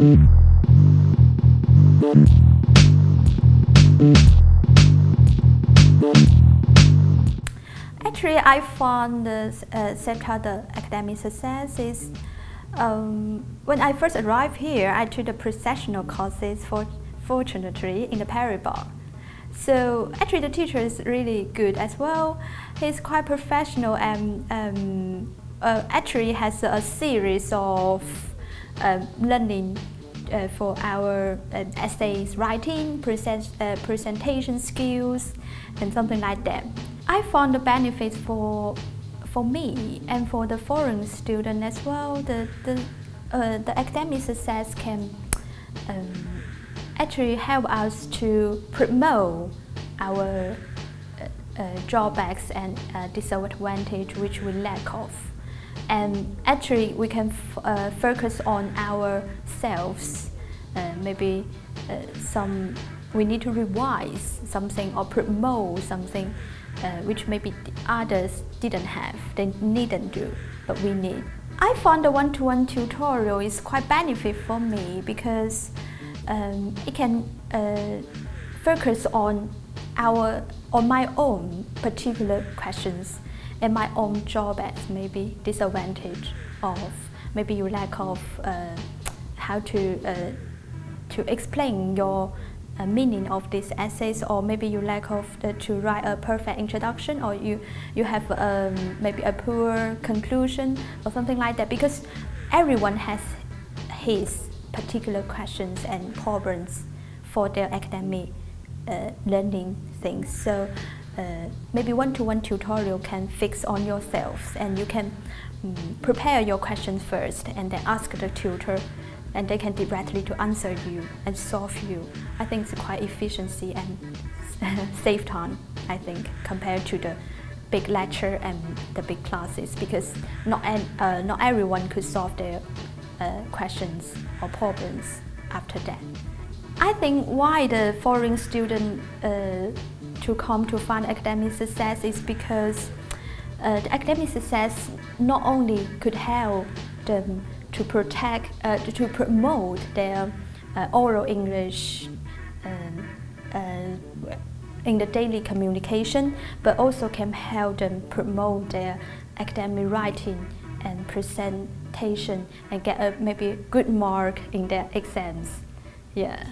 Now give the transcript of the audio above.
Actually, I found the uh, the academic success is um, when I first arrived here, I took the professional courses for fortunately in the Paribas. So actually the teacher is really good as well. He's quite professional and um, uh, actually has a series of learning uh, for our uh, essays writing, present, uh, presentation skills, and something like that. I found the benefits for for me and for the foreign student as well. The the uh, the academic success can um, actually help us to promote our uh, uh, drawbacks and uh, disadvantage which we lack of. And actually we can uh, focus on ourselves. Uh, maybe uh, some we need to revise something or promote something which maybe others didn't have, they needn't do, but we need. I found the one-to-one -one tutorial is quite benefit for me because um, it can uh, focus on our on my own particular questions and my own drawbacks, maybe disadvantage of maybe you lack of uh, how to uh, to explain your uh, meaning of these essays or maybe you lack of the, to write a perfect introduction or you you have um, maybe a poor conclusion or something like that because everyone has his particular questions and problems for their academic uh, learning things. So uh, maybe one-to-one -one tutorial can fix on yourselves and you can um, prepare your questions first and then ask the tutor and they can directly to answer you and solve you. I think it's quite efficiency and save time, I think, compared to the big lecture and the big classes because not, uh, not everyone could solve their uh, questions or problems after that. I think why the foreign student uh, to come to find academic success is because uh, the academic success not only could help them to protect, uh, to promote their uh, oral English um, uh, in the daily communication, but also can help them promote their academic writing and presentation and get a maybe good mark in their exams. Yeah.